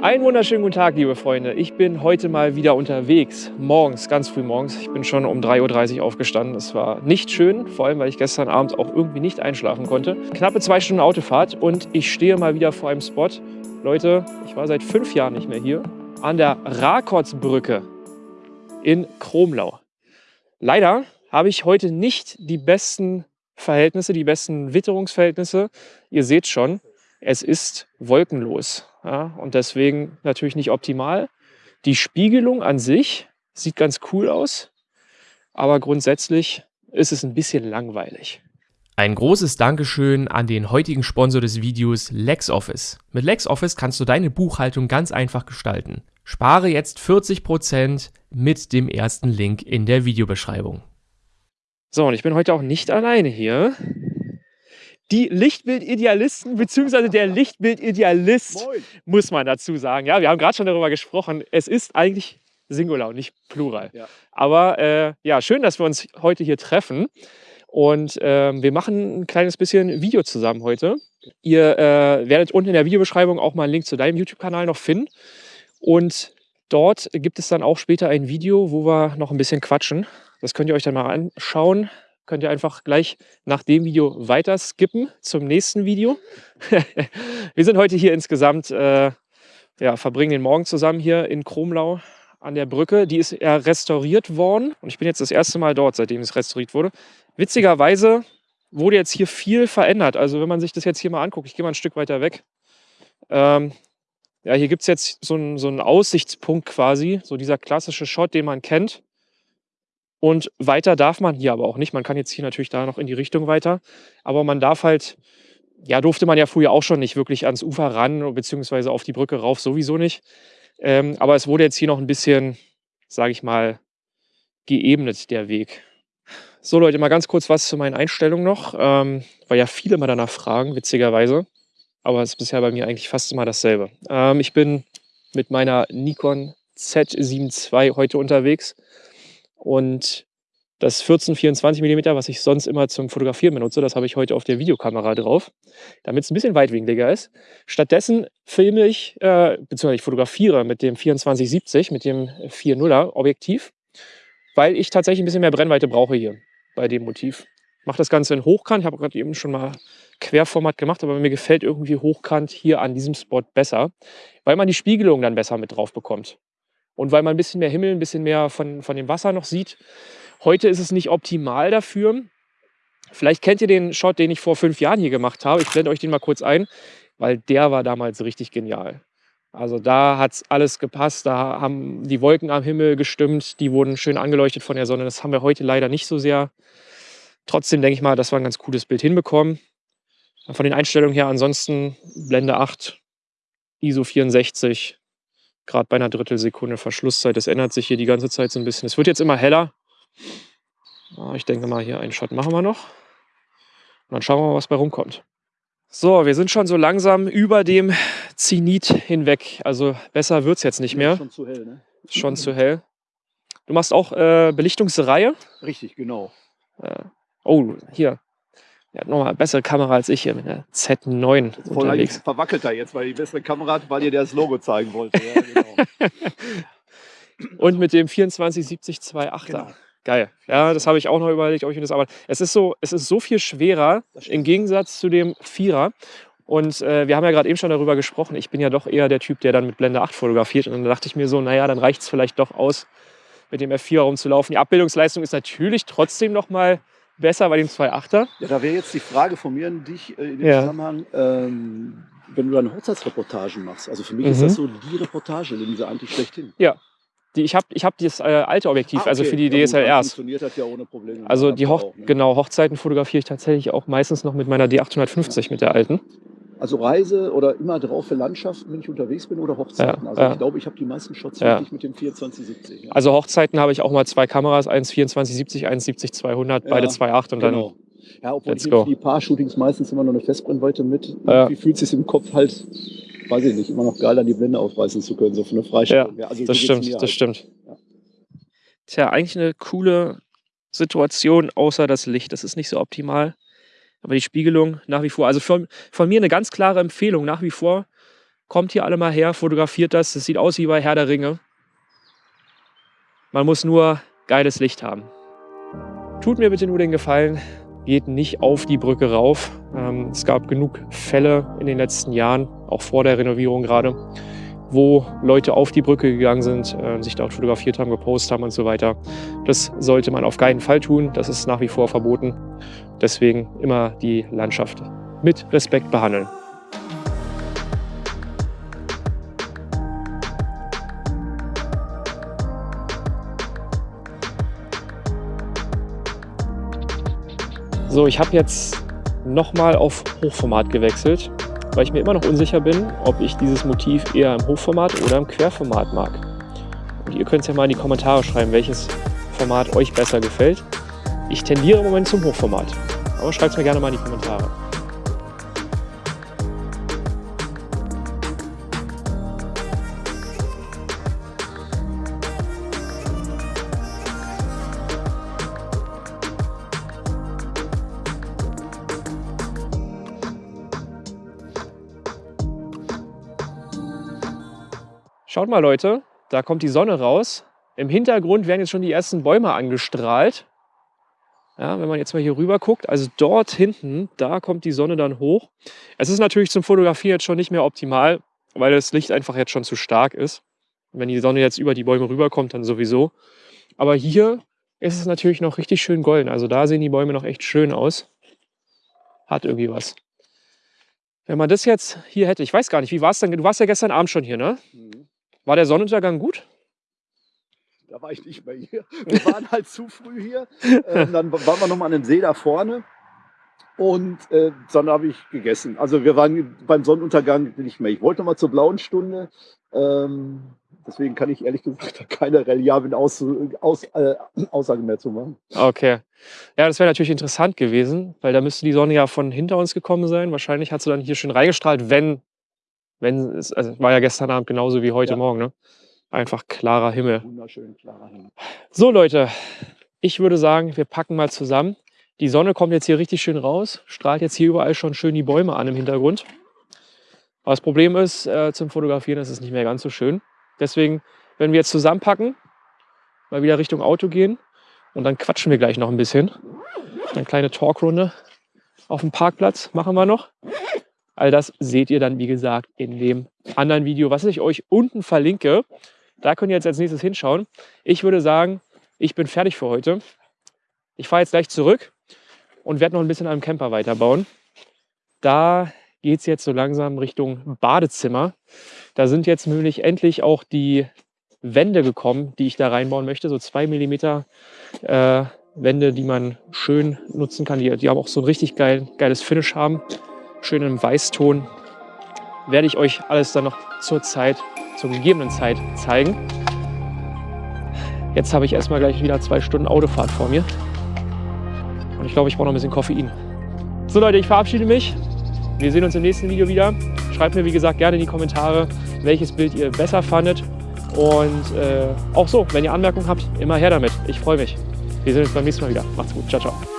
Einen wunderschönen guten Tag, liebe Freunde. Ich bin heute mal wieder unterwegs. Morgens, ganz früh morgens. Ich bin schon um 3.30 Uhr aufgestanden. Es war nicht schön, vor allem, weil ich gestern Abend auch irgendwie nicht einschlafen konnte. Knappe zwei Stunden Autofahrt und ich stehe mal wieder vor einem Spot. Leute, ich war seit fünf Jahren nicht mehr hier. An der Rakotsbrücke in Kromlau. Leider habe ich heute nicht die besten Verhältnisse, die besten Witterungsverhältnisse. Ihr seht schon, es ist wolkenlos. Ja, und deswegen natürlich nicht optimal. Die Spiegelung an sich sieht ganz cool aus, aber grundsätzlich ist es ein bisschen langweilig. Ein großes Dankeschön an den heutigen Sponsor des Videos LexOffice. Mit LexOffice kannst du deine Buchhaltung ganz einfach gestalten. Spare jetzt 40% mit dem ersten Link in der Videobeschreibung. So, und ich bin heute auch nicht alleine hier die Lichtbildidealisten, beziehungsweise der Lichtbildidealist, muss man dazu sagen. Ja, wir haben gerade schon darüber gesprochen. Es ist eigentlich Singular und nicht Plural. Ja. Aber äh, ja, schön, dass wir uns heute hier treffen. Und äh, wir machen ein kleines bisschen Video zusammen heute. Ihr äh, werdet unten in der Videobeschreibung auch mal einen Link zu deinem YouTube-Kanal noch finden. Und dort gibt es dann auch später ein Video, wo wir noch ein bisschen quatschen. Das könnt ihr euch dann mal anschauen könnt ihr einfach gleich nach dem Video weiter skippen zum nächsten Video. wir sind heute hier insgesamt, äh, ja, verbringen den Morgen zusammen hier in Kromlau an der Brücke. Die ist ja restauriert worden und ich bin jetzt das erste Mal dort, seitdem es restauriert wurde. Witzigerweise wurde jetzt hier viel verändert. Also wenn man sich das jetzt hier mal anguckt, ich gehe mal ein Stück weiter weg. Ähm, ja, hier gibt es jetzt so einen, so einen Aussichtspunkt quasi, so dieser klassische Shot, den man kennt. Und weiter darf man hier aber auch nicht. Man kann jetzt hier natürlich da noch in die Richtung weiter. Aber man darf halt, ja, durfte man ja früher auch schon nicht wirklich ans Ufer ran, beziehungsweise auf die Brücke rauf sowieso nicht. Ähm, aber es wurde jetzt hier noch ein bisschen, sage ich mal, geebnet, der Weg. So Leute, mal ganz kurz was zu meinen Einstellungen noch, ähm, weil ja viele mal danach fragen, witzigerweise. Aber es ist bisher bei mir eigentlich fast immer dasselbe. Ähm, ich bin mit meiner Nikon Z7 II heute unterwegs. Und das 14-24 mm, was ich sonst immer zum Fotografieren benutze, das habe ich heute auf der Videokamera drauf, damit es ein bisschen weitwinkliger ist. Stattdessen filme ich, äh, beziehungsweise ich fotografiere mit dem 24-70, mit dem 4.0er Objektiv, weil ich tatsächlich ein bisschen mehr Brennweite brauche hier bei dem Motiv. Mache das Ganze in Hochkant, ich habe gerade eben schon mal Querformat gemacht, aber mir gefällt irgendwie Hochkant hier an diesem Spot besser, weil man die Spiegelung dann besser mit drauf bekommt und weil man ein bisschen mehr Himmel, ein bisschen mehr von, von dem Wasser noch sieht. Heute ist es nicht optimal dafür. Vielleicht kennt ihr den Shot, den ich vor fünf Jahren hier gemacht habe. Ich blende euch den mal kurz ein, weil der war damals richtig genial. Also da hat es alles gepasst, da haben die Wolken am Himmel gestimmt, die wurden schön angeleuchtet von der Sonne. Das haben wir heute leider nicht so sehr. Trotzdem denke ich mal, dass wir ein ganz cooles Bild hinbekommen. Von den Einstellungen her ansonsten Blende 8, ISO 64, gerade bei einer Drittelsekunde Verschlusszeit. Das ändert sich hier die ganze Zeit so ein bisschen. Es wird jetzt immer heller. Ich denke mal, hier einen Shot machen wir noch. Und dann schauen wir mal, was bei rumkommt. So, wir sind schon so langsam über dem Zenit hinweg. Also besser wird es jetzt nicht mehr. Schon zu hell, ne? Schon zu hell. Du machst auch äh, Belichtungsreihe? Richtig, genau. Äh, oh, hier. Er hat nochmal eine bessere Kamera als ich hier mit der Z9 Voll unterwegs. verwackelt da jetzt, weil die bessere Kamera hat, weil ihr das Logo zeigen wollte. Ja, genau. Und mit dem 2470-28er. Genau. Geil. Ja, das habe ich auch noch überlegt, ob ich mir das aber. Es ist so, es ist so viel schwerer im Gegensatz zu dem Vierer. Und äh, wir haben ja gerade eben schon darüber gesprochen. Ich bin ja doch eher der Typ, der dann mit Blende 8 fotografiert. Und dann dachte ich mir so, naja, dann reicht es vielleicht doch aus, mit dem F4 rumzulaufen. Die Abbildungsleistung ist natürlich trotzdem noch mal besser bei dem 2.8er. Ja, da wäre jetzt die Frage von mir an dich äh, in dem ja. Zusammenhang, ähm, wenn du dann Hochzeitsreportagen machst. Also für mich mhm. ist das so die Reportage, diese eigentlich schlechthin. Ja. Die, ich habe ich hab das äh, alte Objektiv, ah, also okay. also für die DSLRs. Ja, funktioniert das ja ohne Probleme. Also die Hoch auch, ne? genau, Hochzeiten fotografiere ich tatsächlich auch meistens noch mit meiner D850, ja. mit der alten. Also Reise oder immer drauf für Landschaften, wenn ich unterwegs bin oder Hochzeiten. Ja, also ja. ich glaube, ich habe die meisten Shots ja. wirklich mit dem 2470. Ja. Also Hochzeiten habe ich auch mal zwei Kameras, eins 2470, eins 70-200, beide 2.8 und genau. dann ja, obwohl let's ich go. die Paar-Shootings meistens immer noch eine Festbrennweite mit. Wie fühlt es sich im Kopf halt, weiß ich nicht, immer noch geil an die Blende aufreißen zu können, so für eine Freistellung. Ja, also das stimmt, das halt. stimmt. Tja, eigentlich eine coole Situation, außer das Licht. Das ist nicht so optimal. Aber die Spiegelung nach wie vor, also von, von mir eine ganz klare Empfehlung nach wie vor, kommt hier alle mal her, fotografiert das. Das sieht aus wie bei Herr der Ringe. Man muss nur geiles Licht haben. Tut mir bitte nur den Gefallen, geht nicht auf die Brücke rauf. Ähm, es gab genug Fälle in den letzten Jahren, auch vor der Renovierung gerade, wo Leute auf die Brücke gegangen sind, äh, sich dort fotografiert haben, gepostet haben und so weiter. Das sollte man auf keinen Fall tun. Das ist nach wie vor verboten. Deswegen immer die Landschaft mit Respekt behandeln. So, ich habe jetzt nochmal auf Hochformat gewechselt weil ich mir immer noch unsicher bin, ob ich dieses Motiv eher im Hochformat oder im Querformat mag. Und ihr könnt es ja mal in die Kommentare schreiben, welches Format euch besser gefällt. Ich tendiere im Moment zum Hochformat, aber schreibt es mir gerne mal in die Kommentare. Schaut mal Leute, da kommt die Sonne raus. Im Hintergrund werden jetzt schon die ersten Bäume angestrahlt. Ja, wenn man jetzt mal hier rüber guckt, also dort hinten, da kommt die Sonne dann hoch. Es ist natürlich zum Fotografieren jetzt schon nicht mehr optimal, weil das Licht einfach jetzt schon zu stark ist. wenn die Sonne jetzt über die Bäume rüberkommt, dann sowieso. Aber hier ist es natürlich noch richtig schön golden. Also da sehen die Bäume noch echt schön aus. Hat irgendwie was. Wenn man das jetzt hier hätte, ich weiß gar nicht, wie war es denn? Du warst ja gestern Abend schon hier, ne? War der Sonnenuntergang gut? Da war ich nicht mehr hier. Wir waren halt zu früh hier. Ähm, dann waren wir nochmal an dem See da vorne. Und äh, dann habe ich gegessen. Also wir waren beim Sonnenuntergang nicht mehr. Ich wollte nochmal zur blauen Stunde. Ähm, deswegen kann ich ehrlich gesagt keine reliablen Aus, Aus, äh, Aussagen mehr zu machen. Okay. Ja, das wäre natürlich interessant gewesen, weil da müsste die Sonne ja von hinter uns gekommen sein. Wahrscheinlich hat sie dann hier schön reingestrahlt, wenn wenn es, also war ja gestern Abend genauso wie heute ja. Morgen, ne? Einfach klarer Himmel. Wunderschön klarer Himmel. So Leute, ich würde sagen, wir packen mal zusammen. Die Sonne kommt jetzt hier richtig schön raus, strahlt jetzt hier überall schon schön die Bäume an im Hintergrund. Aber das Problem ist, äh, zum Fotografieren ist es nicht mehr ganz so schön. Deswegen, wenn wir jetzt zusammenpacken, mal wieder Richtung Auto gehen und dann quatschen wir gleich noch ein bisschen. Eine kleine Talkrunde auf dem Parkplatz machen wir noch. All das seht ihr dann, wie gesagt, in dem anderen Video, was ich euch unten verlinke. Da könnt ihr jetzt als nächstes hinschauen. Ich würde sagen, ich bin fertig für heute. Ich fahre jetzt gleich zurück und werde noch ein bisschen am Camper weiterbauen. Da geht es jetzt so langsam Richtung Badezimmer. Da sind jetzt nämlich endlich auch die Wände gekommen, die ich da reinbauen möchte. So zwei Millimeter äh, Wände, die man schön nutzen kann. Die, die haben auch so ein richtig geil, geiles Finish haben schön im Weißton, werde ich euch alles dann noch zur Zeit, zur gegebenen Zeit zeigen. Jetzt habe ich erstmal gleich wieder zwei Stunden Autofahrt vor mir. Und ich glaube, ich brauche noch ein bisschen Koffein. So Leute, ich verabschiede mich. Wir sehen uns im nächsten Video wieder. Schreibt mir, wie gesagt, gerne in die Kommentare, welches Bild ihr besser fandet. Und äh, auch so, wenn ihr Anmerkungen habt, immer her damit. Ich freue mich. Wir sehen uns beim nächsten Mal wieder. Macht's gut. Ciao, ciao.